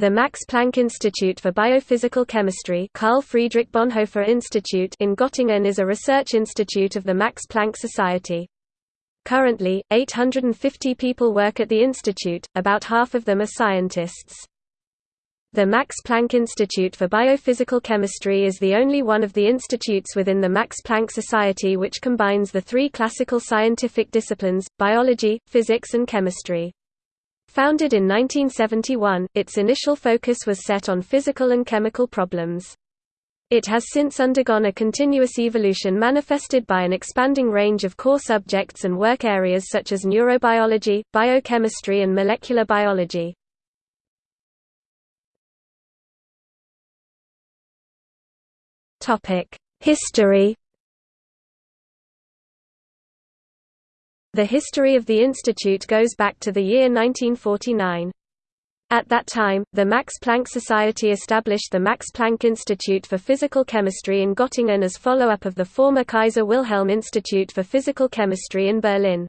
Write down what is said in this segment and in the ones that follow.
The Max Planck Institute for Biophysical Chemistry Carl Friedrich Bonhoeffer Institute in Göttingen is a research institute of the Max Planck Society. Currently, 850 people work at the institute, about half of them are scientists. The Max Planck Institute for Biophysical Chemistry is the only one of the institutes within the Max Planck Society which combines the three classical scientific disciplines, biology, physics and chemistry. Founded in 1971, its initial focus was set on physical and chemical problems. It has since undergone a continuous evolution manifested by an expanding range of core subjects and work areas such as neurobiology, biochemistry and molecular biology. History The history of the institute goes back to the year 1949. At that time, the Max Planck Society established the Max Planck Institute for Physical Chemistry in Göttingen as follow-up of the former Kaiser Wilhelm Institute for Physical Chemistry in Berlin.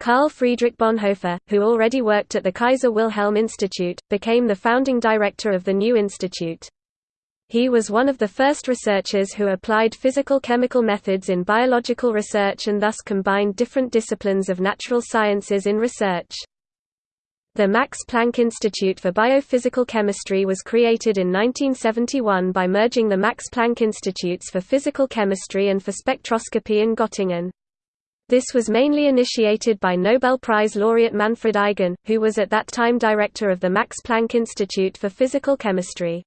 Carl Friedrich Bonhoeffer, who already worked at the Kaiser Wilhelm Institute, became the founding director of the new institute. He was one of the first researchers who applied physical-chemical methods in biological research and thus combined different disciplines of natural sciences in research. The Max Planck Institute for Biophysical Chemistry was created in 1971 by merging the Max Planck Institutes for Physical Chemistry and for Spectroscopy in Göttingen. This was mainly initiated by Nobel Prize laureate Manfred Eigen, who was at that time director of the Max Planck Institute for Physical Chemistry.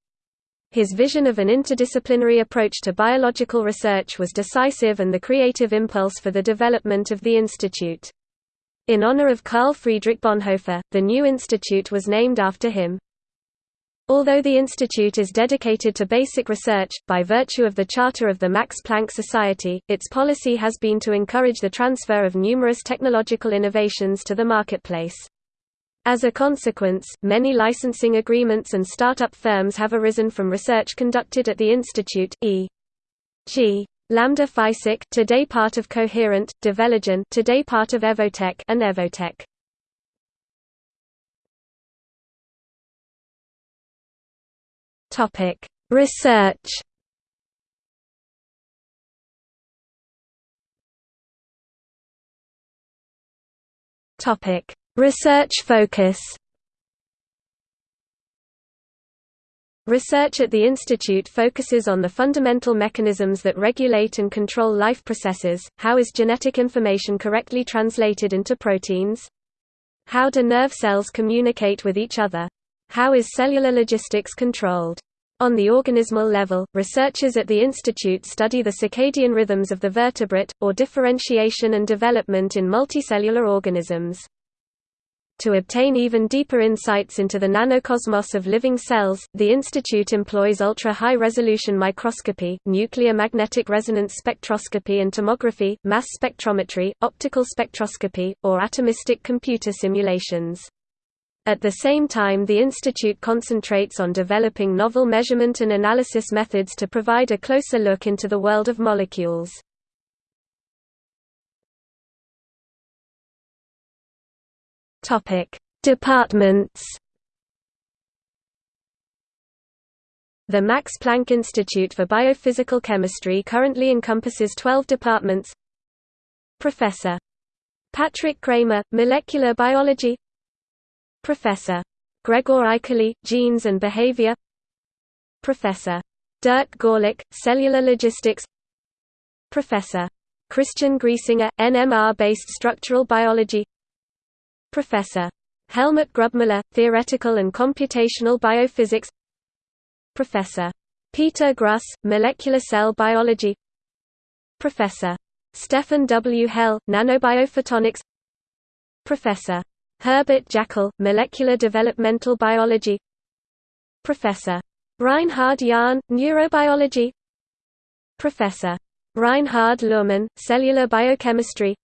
His vision of an interdisciplinary approach to biological research was decisive and the creative impulse for the development of the institute. In honor of Carl Friedrich Bonhoeffer, the new institute was named after him. Although the institute is dedicated to basic research, by virtue of the charter of the Max Planck Society, its policy has been to encourage the transfer of numerous technological innovations to the marketplace. As a consequence, many licensing agreements and startup firms have arisen from research conducted at the institute, e.g. Lambda Physik today part of Coherent, Develogen today part of Evotec and Evotec. Topic: Research Topic: Research focus Research at the institute focuses on the fundamental mechanisms that regulate and control life processes, how is genetic information correctly translated into proteins? How do nerve cells communicate with each other? How is cellular logistics controlled? On the organismal level, researchers at the institute study the circadian rhythms of the vertebrate, or differentiation and development in multicellular organisms. To obtain even deeper insights into the nanocosmos of living cells, the institute employs ultra-high resolution microscopy, nuclear magnetic resonance spectroscopy and tomography, mass spectrometry, optical spectroscopy, or atomistic computer simulations. At the same time the institute concentrates on developing novel measurement and analysis methods to provide a closer look into the world of molecules. Topic: Departments. The Max Planck Institute for Biophysical Chemistry currently encompasses 12 departments. Professor Patrick Cramer, Molecular Biology. Professor Gregor Eichele, Genes and Behavior. Professor Dirk Görlich, Cellular Logistics. Professor Christian Griesinger, NMR-based structural biology. Professor. Helmut Grubmüller, Theoretical and Computational Biophysics Professor. Peter Gruss, Molecular Cell Biology Professor. Stefan W. Hell, Nanobiophotonics Professor. Herbert Jäckle, Molecular Developmental Biology Professor. Reinhard Jahn, Neurobiology Professor. Reinhard Luhrmann, Cellular Biochemistry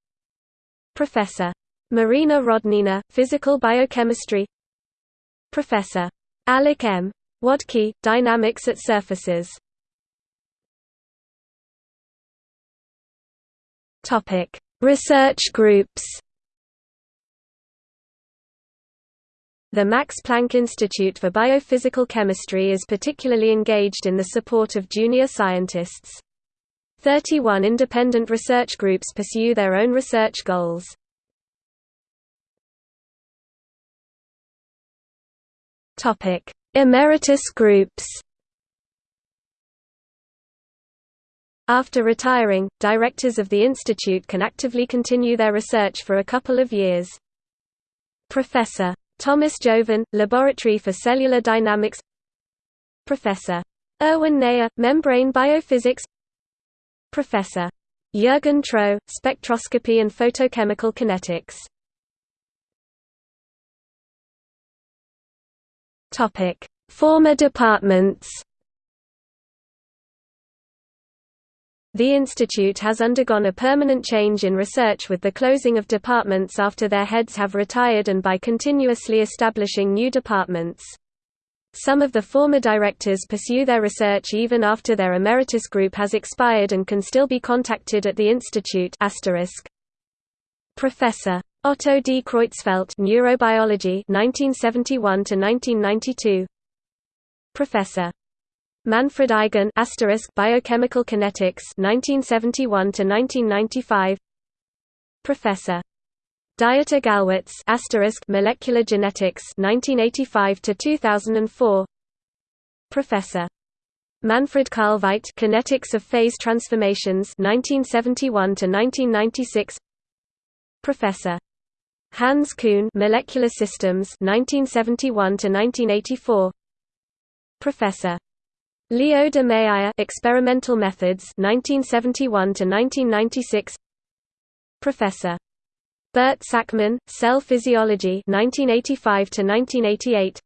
Professor. Marina Rodnina, Physical Biochemistry Professor. Alec M. Wodtke, Dynamics at Surfaces Research groups The Max Planck Institute for Biophysical Chemistry is particularly engaged in the support of junior scientists. 31 independent research groups pursue their own research goals. Emeritus groups After retiring, directors of the institute can actively continue their research for a couple of years. Professor. Thomas Jovin, Laboratory for Cellular Dynamics Professor. Erwin Neher, Membrane Biophysics Professor. Jürgen Troe, Spectroscopy and Photochemical Kinetics Former departments The institute has undergone a permanent change in research with the closing of departments after their heads have retired and by continuously establishing new departments. Some of the former directors pursue their research even after their emeritus group has expired and can still be contacted at the institute Professor. Otto D. Creutzfeldt Neurobiology 1971 to 1992 Professor. Manfred Eigen Biochemical Kinetics 1971 to 1995 Professor. Dieter Gallwitz asterisk Molecular Genetics 1985 to 2004 Professor. Manfred Kahlweit Kinetics of Phase Transformations 1971 to 1996 Professor Hans Kuhn Molecular Systems 1971 to 1984 Professor. Leo de Maeyer Experimental Methods 1971 to 1996 Professor. Bert Sakmann Cell Physiology 1985 to 1988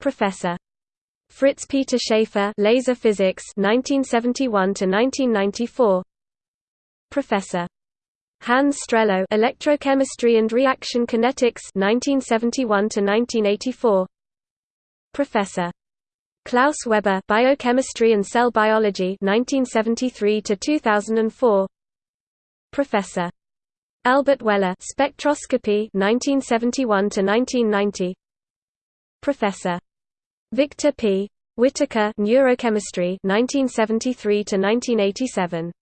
Professor. Fritz Peter Schaefer Laser Physics 1971 to 1994 Professor Hans Strehlow Electrochemistry and Reaction Kinetics 1971 to 1984 Professor. Klaus Weber Biochemistry and Cell Biology 1973 to 2004 Professor. Albert Weller Spectroscopy 1971 to 1990 Professor. Victor P. Whittaker Neurochemistry 1973 to 1987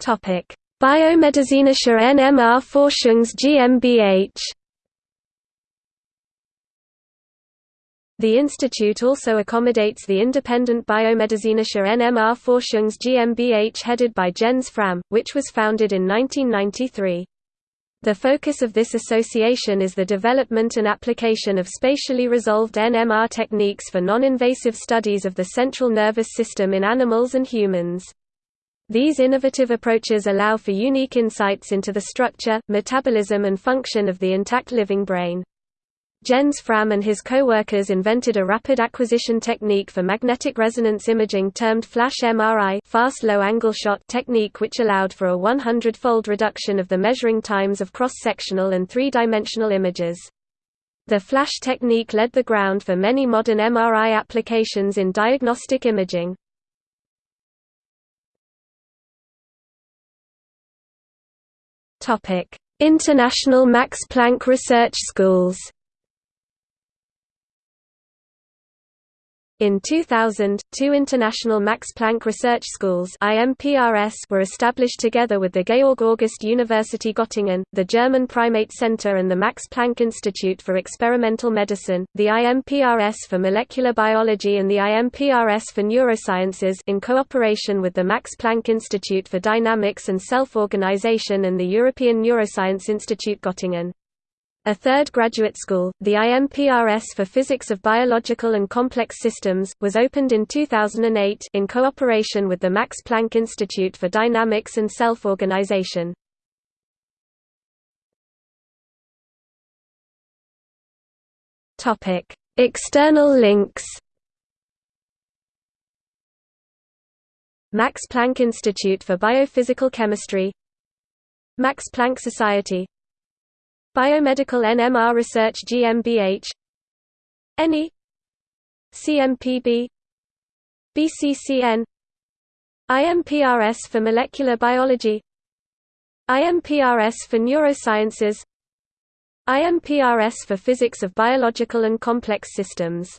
Topic Biomedizinische NMR Forschungs GmbH The institute also accommodates the independent Biomedizinische NMR Forschungs GmbH headed by Jens Frahm, which was founded in 1993. The focus of this association is the development and application of spatially resolved NMR techniques for non-invasive studies of the central nervous system in animals and humans. These innovative approaches allow for unique insights into the structure, metabolism and function of the intact living brain. Jens Frahm and his co-workers invented a rapid acquisition technique for magnetic resonance imaging termed flash MRI fast low-angle shot technique which allowed for a 100-fold reduction of the measuring times of cross-sectional and three-dimensional images. The flash technique led the ground for many modern MRI applications in diagnostic imaging. International Max Planck Research Schools In 2000, two international Max Planck Research Schools were established together with the Georg August University Göttingen, the German Primate Center and the Max Planck Institute for Experimental Medicine, the IMPRS for Molecular Biology and the IMPRS for Neurosciences in cooperation with the Max Planck Institute for Dynamics and Self-Organization and the European Neuroscience Institute Göttingen. A third graduate school, the IMPRS for Physics of Biological and Complex Systems, was opened in 2008 in cooperation with the Max Planck Institute for Dynamics and Self-Organization. External links Max Planck Institute for Biophysical Chemistry Max Planck Society Biomedical NMR Research GmbH ENI CMPB BCCN IMPRS for Molecular Biology. IMPRS for neurosciences. IMPRS for physics of biological and complex systems